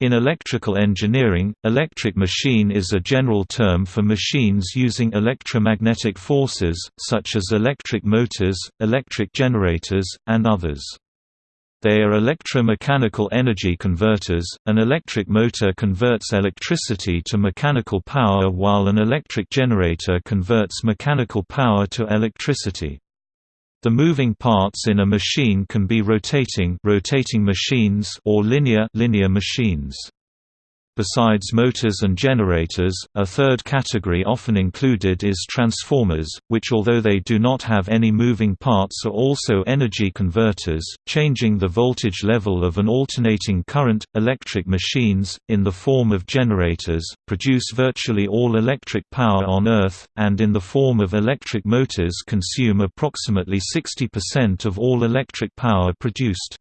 In electrical engineering, electric machine is a general term for machines using electromagnetic forces, such as electric motors, electric generators, and others. They are electromechanical energy converters. An electric motor converts electricity to mechanical power while an electric generator converts mechanical power to electricity. The moving parts in a machine can be rotating rotating machines or linear linear machines. Besides motors and generators, a third category often included is transformers, which although they do not have any moving parts are also energy converters, changing the voltage level of an alternating current. Electric machines, in the form of generators, produce virtually all electric power on Earth, and in the form of electric motors consume approximately 60% of all electric power produced.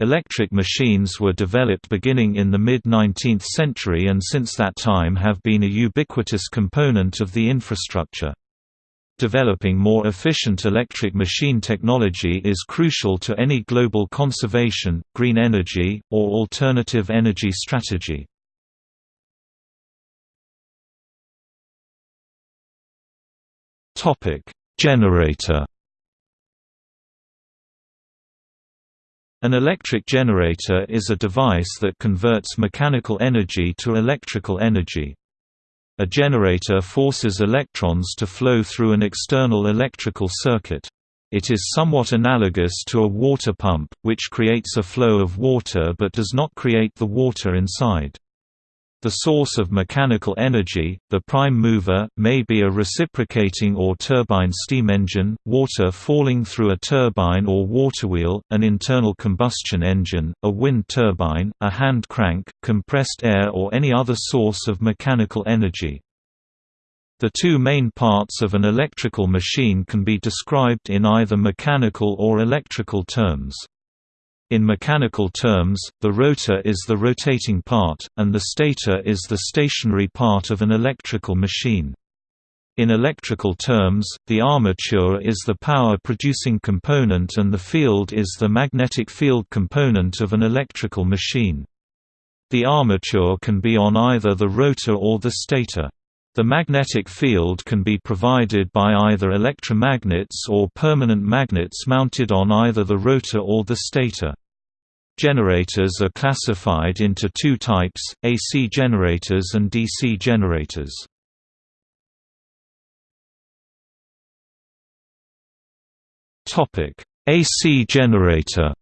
Electric machines were developed beginning in the mid-19th century and since that time have been a ubiquitous component of the infrastructure. Developing more efficient electric machine technology is crucial to any global conservation, green energy, or alternative energy strategy. Generator An electric generator is a device that converts mechanical energy to electrical energy. A generator forces electrons to flow through an external electrical circuit. It is somewhat analogous to a water pump, which creates a flow of water but does not create the water inside. The source of mechanical energy, the prime mover, may be a reciprocating or turbine steam engine, water falling through a turbine or waterwheel, an internal combustion engine, a wind turbine, a hand crank, compressed air or any other source of mechanical energy. The two main parts of an electrical machine can be described in either mechanical or electrical terms. In mechanical terms, the rotor is the rotating part, and the stator is the stationary part of an electrical machine. In electrical terms, the armature is the power-producing component and the field is the magnetic field component of an electrical machine. The armature can be on either the rotor or the stator. The magnetic field can be provided by either electromagnets or permanent magnets mounted on either the rotor or the stator. Generators are classified into two types, AC generators and DC generators. AC generator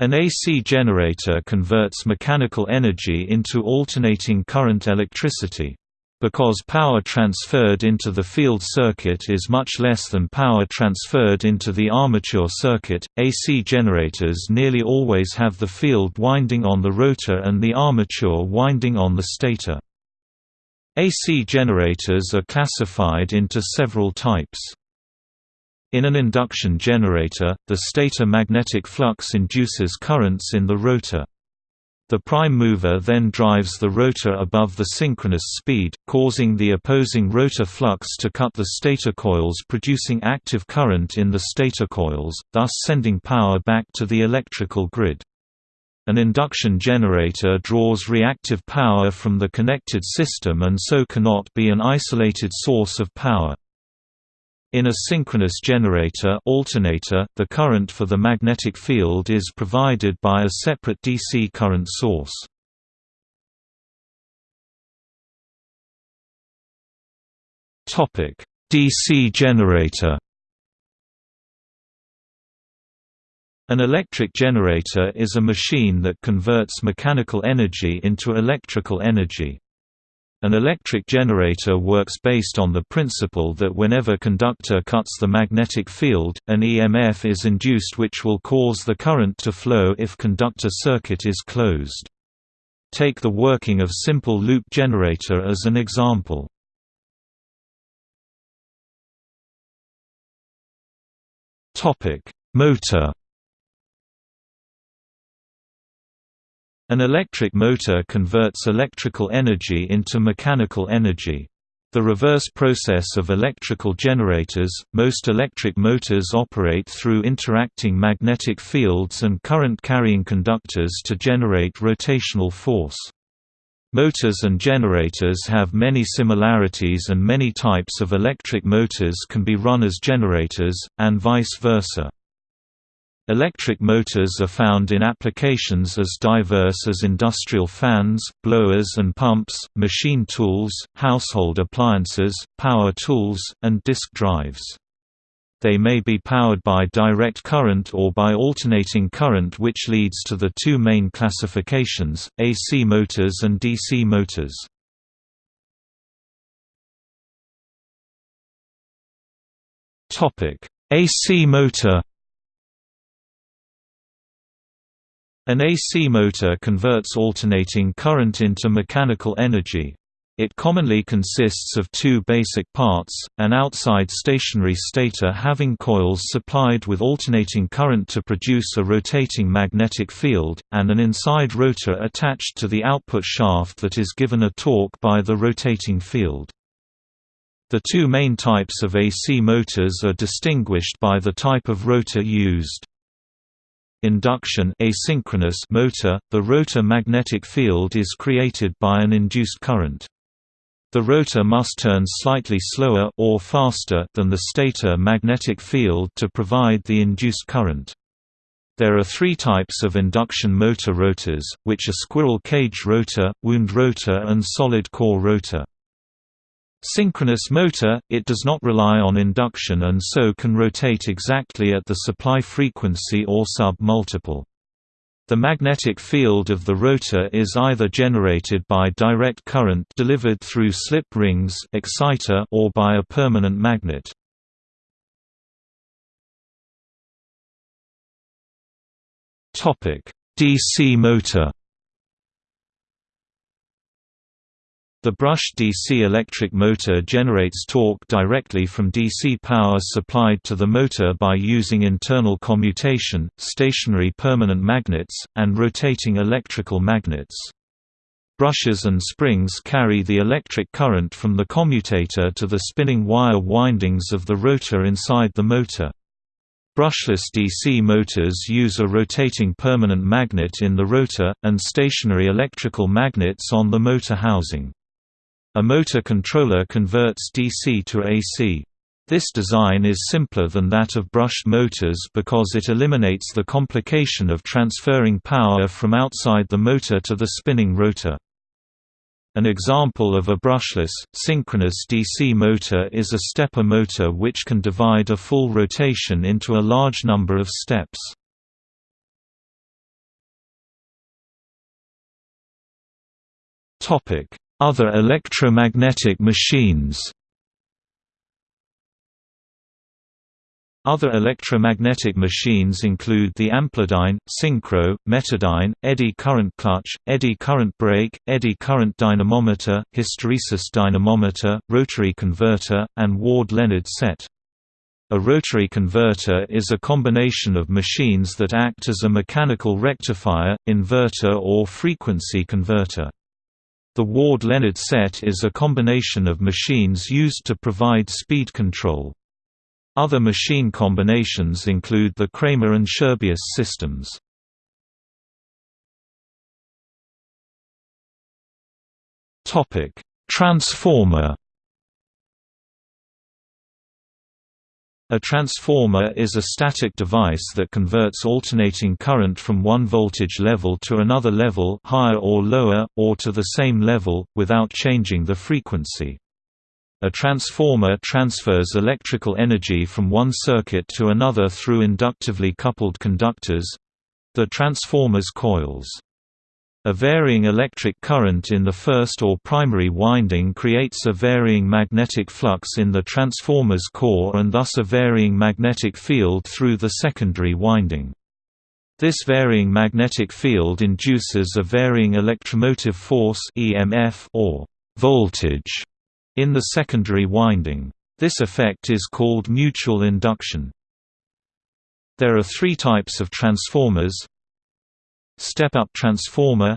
An AC generator converts mechanical energy into alternating current electricity. Because power transferred into the field circuit is much less than power transferred into the armature circuit, AC generators nearly always have the field winding on the rotor and the armature winding on the stator. AC generators are classified into several types. In an induction generator, the stator magnetic flux induces currents in the rotor. The prime mover then drives the rotor above the synchronous speed, causing the opposing rotor flux to cut the stator coils producing active current in the stator coils, thus sending power back to the electrical grid. An induction generator draws reactive power from the connected system and so cannot be an isolated source of power. In a synchronous generator alternator, the current for the magnetic field is provided by a separate DC current source. DC generator An electric generator is a machine that converts mechanical energy into electrical energy. An electric generator works based on the principle that whenever conductor cuts the magnetic field, an EMF is induced which will cause the current to flow if conductor circuit is closed. Take the working of simple loop generator as an example. Motor An electric motor converts electrical energy into mechanical energy. The reverse process of electrical generators, most electric motors operate through interacting magnetic fields and current-carrying conductors to generate rotational force. Motors and generators have many similarities and many types of electric motors can be run as generators, and vice versa. Electric motors are found in applications as diverse as industrial fans, blowers and pumps, machine tools, household appliances, power tools, and disk drives. They may be powered by direct current or by alternating current which leads to the two main classifications, AC motors and DC motors. AC motor An AC motor converts alternating current into mechanical energy. It commonly consists of two basic parts, an outside stationary stator having coils supplied with alternating current to produce a rotating magnetic field, and an inside rotor attached to the output shaft that is given a torque by the rotating field. The two main types of AC motors are distinguished by the type of rotor used induction asynchronous motor, the rotor magnetic field is created by an induced current. The rotor must turn slightly slower or faster than the stator magnetic field to provide the induced current. There are three types of induction motor rotors, which are squirrel cage rotor, wound rotor and solid core rotor. Synchronous motor, it does not rely on induction and so can rotate exactly at the supply frequency or sub-multiple. The magnetic field of the rotor is either generated by direct current delivered through slip rings exciter or by a permanent magnet. DC motor The brush DC electric motor generates torque directly from DC power supplied to the motor by using internal commutation, stationary permanent magnets, and rotating electrical magnets. Brushes and springs carry the electric current from the commutator to the spinning wire windings of the rotor inside the motor. Brushless DC motors use a rotating permanent magnet in the rotor, and stationary electrical magnets on the motor housing. A motor controller converts DC to AC. This design is simpler than that of brushed motors because it eliminates the complication of transferring power from outside the motor to the spinning rotor. An example of a brushless, synchronous DC motor is a stepper motor which can divide a full rotation into a large number of steps. Topic: other electromagnetic machines Other electromagnetic machines include the amplidyne, synchro, metadyne, eddy current clutch, eddy current brake, eddy current dynamometer, hysteresis dynamometer, rotary converter, and Ward-Leonard set. A rotary converter is a combination of machines that act as a mechanical rectifier, inverter or frequency converter. The Ward-Leonard set is a combination of machines used to provide speed control. Other machine combinations include the Kramer and Scherbius systems. Transformer A transformer is a static device that converts alternating current from one voltage level to another level higher or lower, or to the same level, without changing the frequency. A transformer transfers electrical energy from one circuit to another through inductively coupled conductors—the transformer's coils. A varying electric current in the first or primary winding creates a varying magnetic flux in the transformer's core and thus a varying magnetic field through the secondary winding. This varying magnetic field induces a varying electromotive force EMF or voltage in the secondary winding. This effect is called mutual induction. There are three types of transformers Step-up transformer.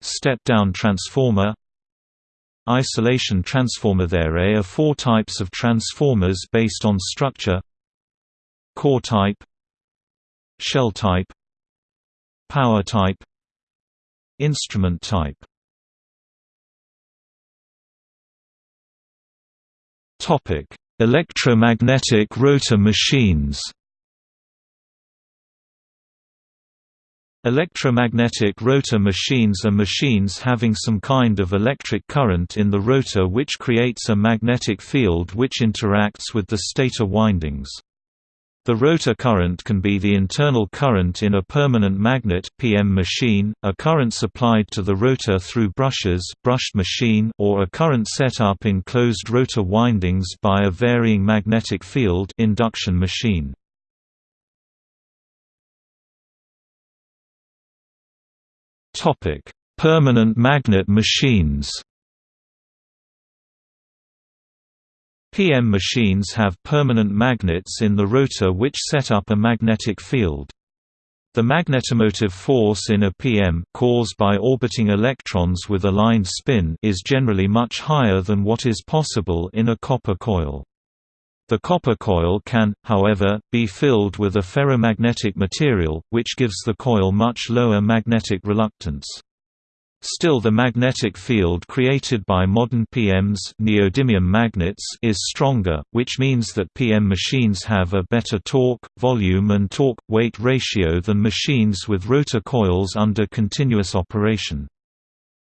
Step-down transformer. Isolation transformer. There are four types of transformers based on structure. Core type. Shell type. Power type. Instrument type. Electromagnetic rotor machines Electromagnetic rotor machines are machines having some kind of electric current in the rotor which creates a magnetic field which interacts with the stator windings. The rotor current can be the internal current in a permanent magnet PM machine, a current supplied to the rotor through brushes brushed machine or a current set up in closed rotor windings by a varying magnetic field induction machine. Topic: Permanent magnet machines. PM machines have permanent magnets in the rotor which set up a magnetic field. The magnetomotive force in a PM caused by orbiting electrons with aligned spin is generally much higher than what is possible in a copper coil. The copper coil can, however, be filled with a ferromagnetic material, which gives the coil much lower magnetic reluctance. Still the magnetic field created by modern PMs neodymium magnets is stronger, which means that PM machines have a better torque, volume and torque-weight ratio than machines with rotor coils under continuous operation.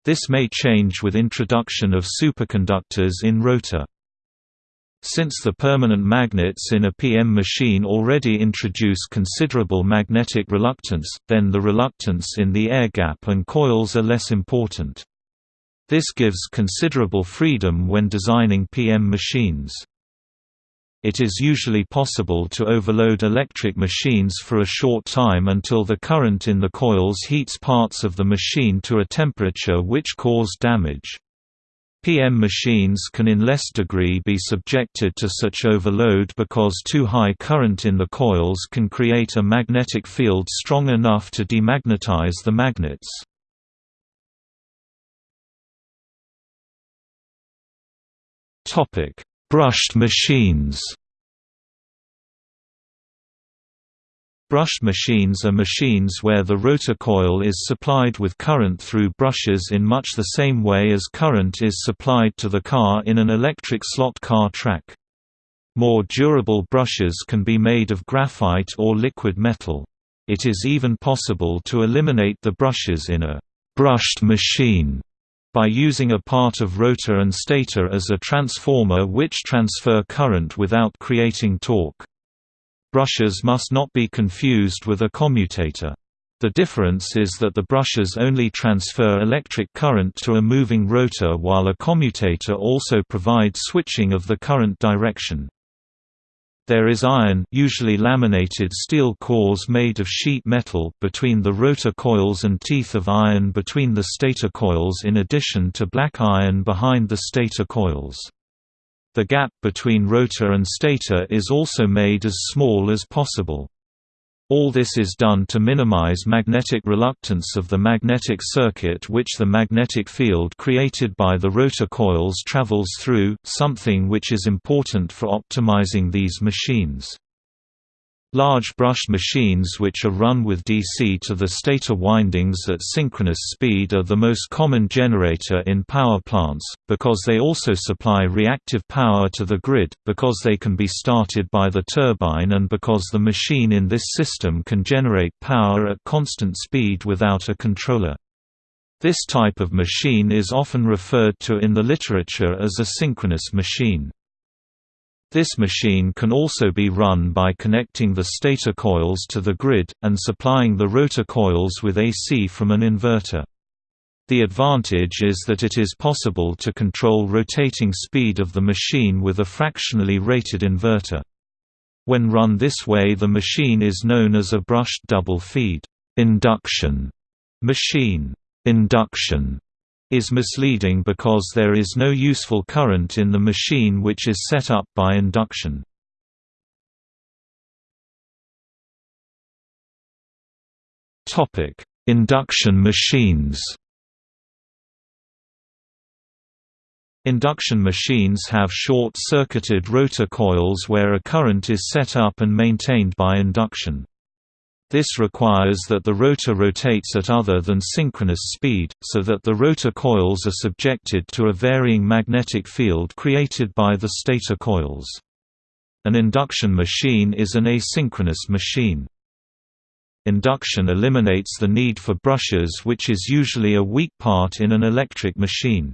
This may change with introduction of superconductors in rotor. Since the permanent magnets in a PM machine already introduce considerable magnetic reluctance, then the reluctance in the air gap and coils are less important. This gives considerable freedom when designing PM machines. It is usually possible to overload electric machines for a short time until the current in the coils heats parts of the machine to a temperature which cause damage. PM machines can in less degree be subjected to such overload because too high current in the coils can create a magnetic field strong enough to demagnetize the magnets. Brushed machines Brushed machines are machines where the rotor coil is supplied with current through brushes in much the same way as current is supplied to the car in an electric slot car track. More durable brushes can be made of graphite or liquid metal. It is even possible to eliminate the brushes in a brushed machine by using a part of rotor and stator as a transformer which transfer current without creating torque. Brushes must not be confused with a commutator. The difference is that the brushes only transfer electric current to a moving rotor while a commutator also provides switching of the current direction. There is iron usually laminated steel cores made of sheet metal between the rotor coils and teeth of iron between the stator coils in addition to black iron behind the stator coils. The gap between rotor and stator is also made as small as possible. All this is done to minimize magnetic reluctance of the magnetic circuit which the magnetic field created by the rotor coils travels through, something which is important for optimizing these machines. Large brushed machines which are run with DC to the stator windings at synchronous speed are the most common generator in power plants, because they also supply reactive power to the grid, because they can be started by the turbine and because the machine in this system can generate power at constant speed without a controller. This type of machine is often referred to in the literature as a synchronous machine. This machine can also be run by connecting the stator coils to the grid, and supplying the rotor coils with AC from an inverter. The advantage is that it is possible to control rotating speed of the machine with a fractionally rated inverter. When run this way the machine is known as a brushed double-feed induction machine. Induction is misleading because there is no useful current in the machine which is set up by induction. Induction machines Induction machines have short-circuited rotor coils where a current is set up and maintained by induction. This requires that the rotor rotates at other than synchronous speed, so that the rotor coils are subjected to a varying magnetic field created by the stator coils. An induction machine is an asynchronous machine. Induction eliminates the need for brushes which is usually a weak part in an electric machine.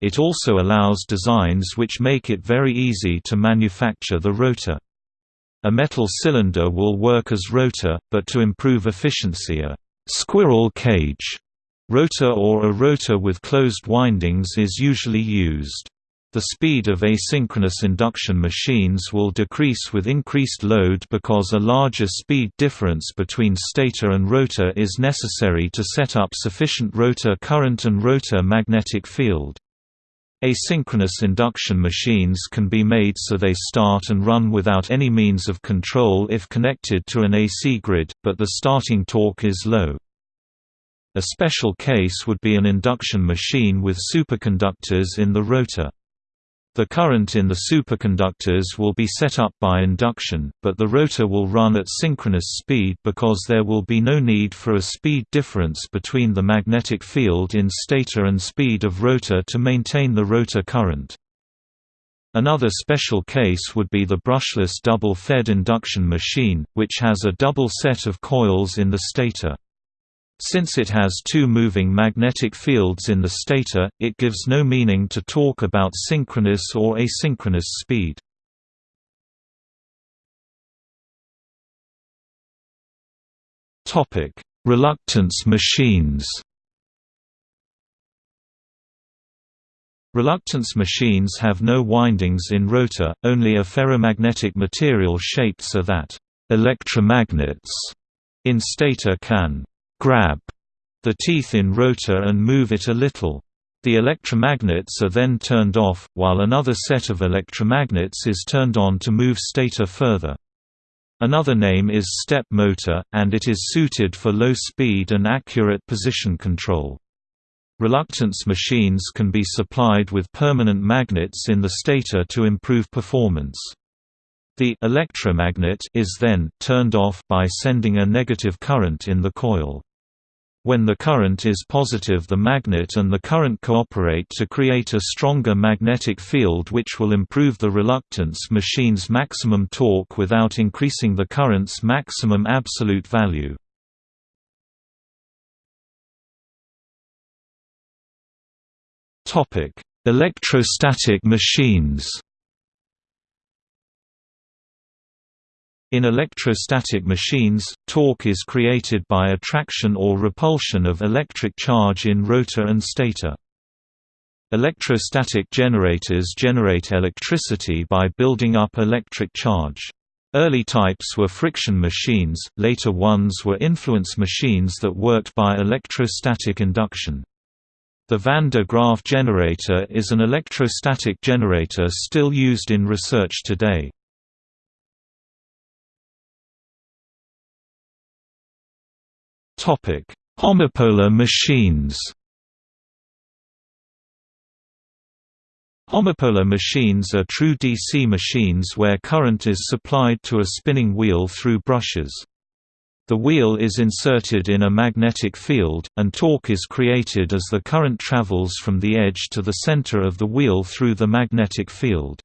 It also allows designs which make it very easy to manufacture the rotor. A metal cylinder will work as rotor, but to improve efficiency a «squirrel cage» rotor or a rotor with closed windings is usually used. The speed of asynchronous induction machines will decrease with increased load because a larger speed difference between stator and rotor is necessary to set up sufficient rotor current and rotor magnetic field. Asynchronous induction machines can be made so they start and run without any means of control if connected to an AC grid, but the starting torque is low. A special case would be an induction machine with superconductors in the rotor. The current in the superconductors will be set up by induction, but the rotor will run at synchronous speed because there will be no need for a speed difference between the magnetic field in stator and speed of rotor to maintain the rotor current. Another special case would be the brushless double-fed induction machine, which has a double set of coils in the stator. Since it has two moving magnetic fields in the stator, it gives no meaning to talk about synchronous or asynchronous speed. Reluctance machines Reluctance machines have no windings in rotor, only a ferromagnetic material shaped so that electromagnets in stator can grab the teeth in rotor and move it a little. The electromagnets are then turned off, while another set of electromagnets is turned on to move stator further. Another name is step motor, and it is suited for low speed and accurate position control. Reluctance machines can be supplied with permanent magnets in the stator to improve performance. The electromagnet is then turned off by sending a negative current in the coil. When the current is positive the magnet and the current cooperate to create a stronger magnetic field which will improve the reluctance machine's maximum torque without increasing the current's maximum absolute value. Electrostatic machines In electrostatic machines, torque is created by attraction or repulsion of electric charge in rotor and stator. Electrostatic generators generate electricity by building up electric charge. Early types were friction machines, later ones were influence machines that worked by electrostatic induction. The van de Graaff generator is an electrostatic generator still used in research today. Homopolar machines. Homopolar machines are true DC machines where current is supplied to a spinning wheel through brushes. The wheel is inserted in a magnetic field, and torque is created as the current travels from the edge to the center of the wheel through the magnetic field.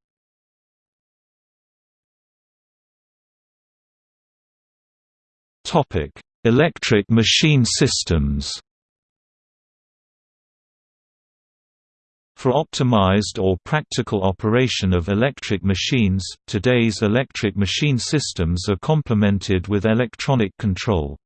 Electric machine systems For optimized or practical operation of electric machines, today's electric machine systems are complemented with electronic control.